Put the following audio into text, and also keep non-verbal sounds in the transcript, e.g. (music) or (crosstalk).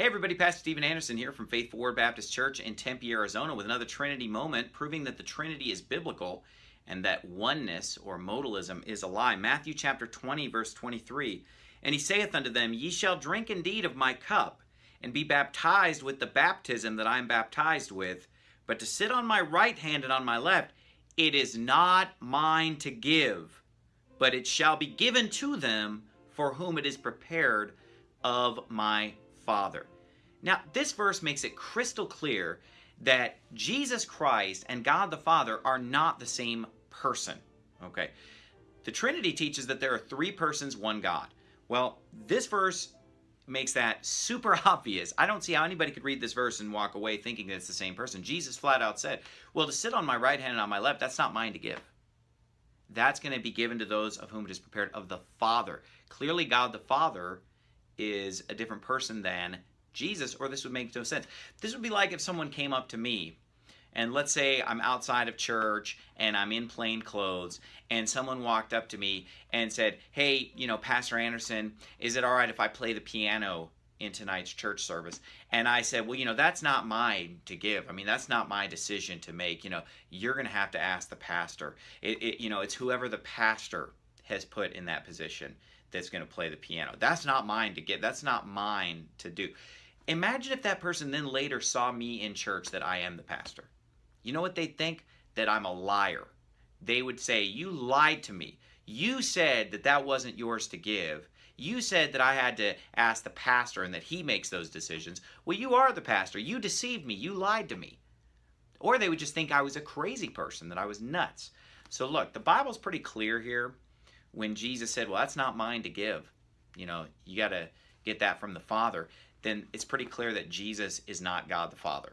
Hey everybody, Pastor Steven Anderson here from Faithful Word Baptist Church in Tempe, Arizona with another Trinity moment proving that the Trinity is biblical and that oneness or modalism is a lie. Matthew chapter 20 verse 23. And he saith unto them, Ye shall drink indeed of my cup and be baptized with the baptism that I am baptized with, but to sit on my right hand and on my left, it is not mine to give, but it shall be given to them for whom it is prepared of my Father. Now, this verse makes it crystal clear that Jesus Christ and God the Father are not the same person. Okay. The Trinity teaches that there are three persons, one God. Well, this verse makes that super (laughs) obvious. I don't see how anybody could read this verse and walk away thinking that it's the same person. Jesus flat out said, Well, to sit on my right hand and on my left, that's not mine to give. That's going to be given to those of whom it is prepared of the Father. Clearly, God the Father is a different person than Jesus, or this would make no sense. This would be like if someone came up to me, and let's say I'm outside of church and I'm in plain clothes, and someone walked up to me and said, Hey, you know, Pastor Anderson, is it all right if I play the piano in tonight's church service? And I said, Well, you know, that's not mine to give. I mean, that's not my decision to make. You know, you're going to have to ask the pastor. It, it, you know, it's whoever the pastor has put in that position that's going to play the piano. That's not mine to get. That's not mine to do. Imagine if that person then later saw me in church that I am the pastor. You know what they'd think? That I'm a liar. They would say, You lied to me. You said that that wasn't yours to give. You said that I had to ask the pastor and that he makes those decisions. Well, you are the pastor. You deceived me. You lied to me. Or they would just think I was a crazy person, that I was nuts. So look, the Bible's pretty clear here when Jesus said, well, that's not mine to give, you know, you got to get that from the Father, then it's pretty clear that Jesus is not God the Father.